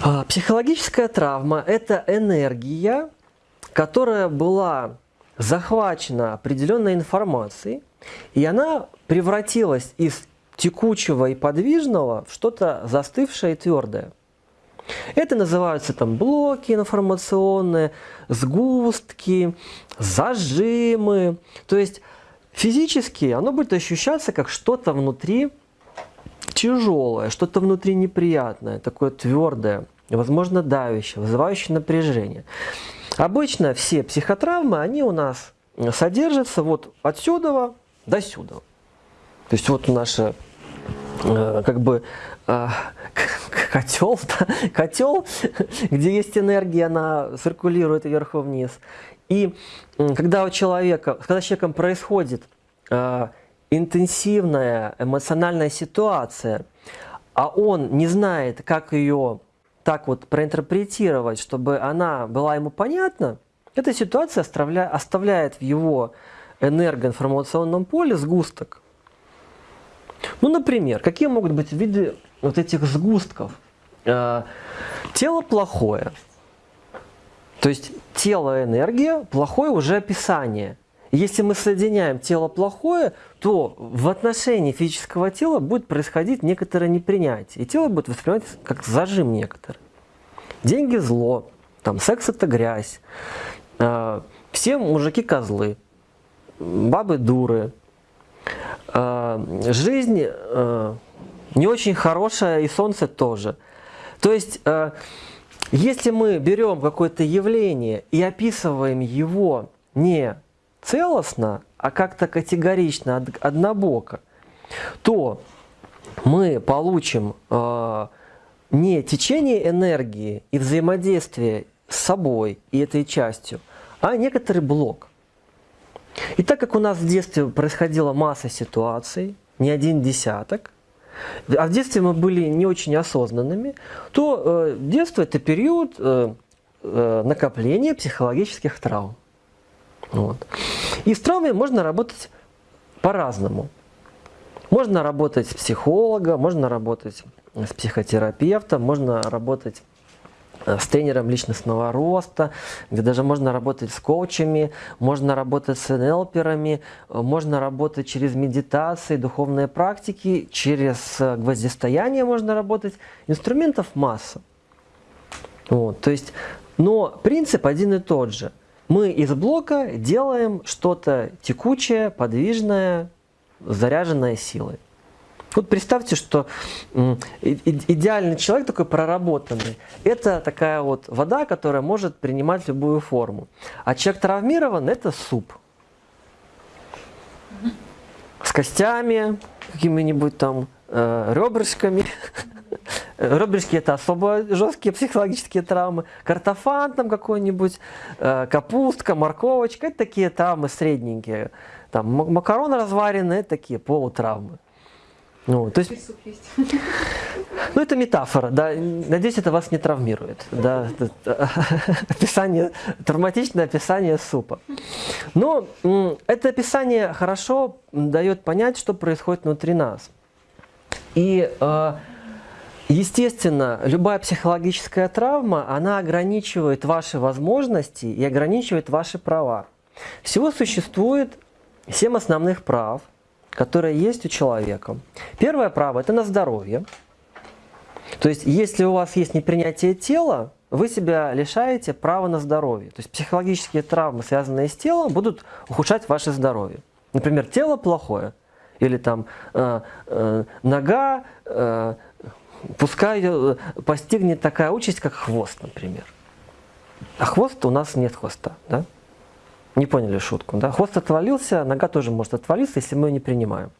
А, психологическая травма – это энергия, которая была захвачена определенной информацией, и она превратилась из текучего и подвижного в что-то застывшее и твердое. Это называются там блоки информационные, сгустки, зажимы. То есть физически оно будет ощущаться как что-то внутри тяжелое, что-то внутри неприятное, такое твердое, возможно давящее, вызывающее напряжение. Обычно все психотравмы, они у нас содержатся вот отсюда до сюда. То есть вот наша э, как бы э, котел, котел, где есть энергия, она циркулирует вверху-вниз. И когда у человека, когда с человеком происходит э, интенсивная эмоциональная ситуация, а он не знает, как ее так вот проинтерпретировать, чтобы она была ему понятна, эта ситуация оставляет в его энергоинформационном поле сгусток. Ну, например, какие могут быть виды вот этих сгустков? Э, тело плохое. То есть тело энергия, плохое уже описание – если мы соединяем тело плохое, то в отношении физического тела будет происходить некоторое непринятие. И тело будет восприниматься как зажим некоторый. Деньги – зло, там, секс – это грязь, э, все мужики – козлы, бабы – дуры, э, жизнь э, не очень хорошая и солнце тоже. То есть, э, если мы берем какое-то явление и описываем его не целостно, а как-то категорично, однобоко, то мы получим э, не течение энергии и взаимодействие с собой и этой частью, а некоторый блок. И так как у нас в детстве происходила масса ситуаций, не один десяток, а в детстве мы были не очень осознанными, то э, детство – это период э, э, накопления психологических травм. Вот. И с травмой можно работать по-разному. Можно работать с психологом, можно работать с психотерапевтом, можно работать э, с тренером личностного роста, где даже можно работать с коучами, можно работать с НЛперами, э, можно работать через медитации, духовные практики, через э, гвоздистояние можно работать. Инструментов масса. Вот, то есть, но принцип один и тот же – мы из блока делаем что-то текучее, подвижное, заряженное силой. Вот представьте, что идеальный человек, такой проработанный, это такая вот вода, которая может принимать любую форму. А человек травмирован – это суп. С костями, какими-нибудь там э, ребрышками. Ребрышки это особо жесткие психологические травмы. Картофан там какой-нибудь, э, капустка, морковочка, это такие травмы средненькие. Там макароны разваренные, такие полутравмы. Ну, то есть, ну, это метафора, да. Надеюсь, это вас не травмирует. Да, описание, травматичное описание супа. Но это описание хорошо дает понять, что происходит внутри нас. И э, Естественно, любая психологическая травма, она ограничивает ваши возможности и ограничивает ваши права. Всего существует семь основных прав, которые есть у человека. Первое право – это на здоровье. То есть, если у вас есть непринятие тела, вы себя лишаете права на здоровье. То есть, психологические травмы, связанные с телом, будут ухудшать ваше здоровье. Например, тело плохое, или там э, э, нога, э, пускай э, постигнет такая участь, как хвост, например. А хвост у нас нет хвоста, да? Не поняли шутку, да? Хвост отвалился, нога тоже может отвалиться, если мы ее не принимаем.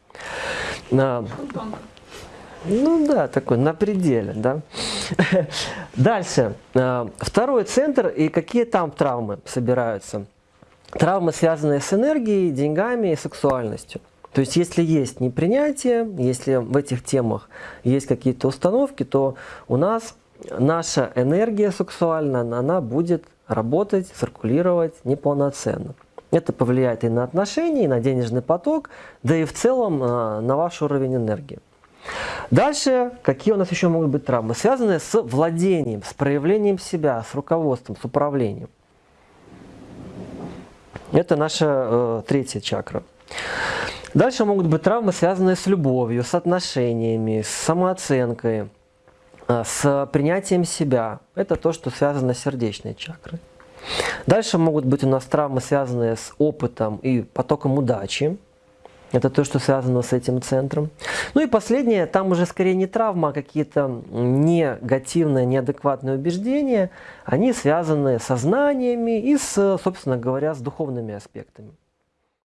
На, ну да, такой на пределе, да. Дальше. А, второй центр и какие там травмы собираются. Травмы, связанные с энергией, деньгами и сексуальностью. То есть, если есть непринятие, если в этих темах есть какие-то установки, то у нас наша энергия сексуальная, она будет работать, циркулировать неполноценно. Это повлияет и на отношения, и на денежный поток, да и в целом а, на ваш уровень энергии. Дальше, какие у нас еще могут быть травмы? Связанные с владением, с проявлением себя, с руководством, с управлением. Это наша э, третья чакра. Дальше могут быть травмы, связанные с любовью, с отношениями, с самооценкой, э, с принятием себя. Это то, что связано с сердечной чакрой. Дальше могут быть у нас травмы, связанные с опытом и потоком удачи. Это то, что связано с этим центром. Ну и последнее, там уже скорее не травма, а какие-то негативные, неадекватные убеждения. Они связаны со знаниями и, с, собственно говоря, с духовными аспектами.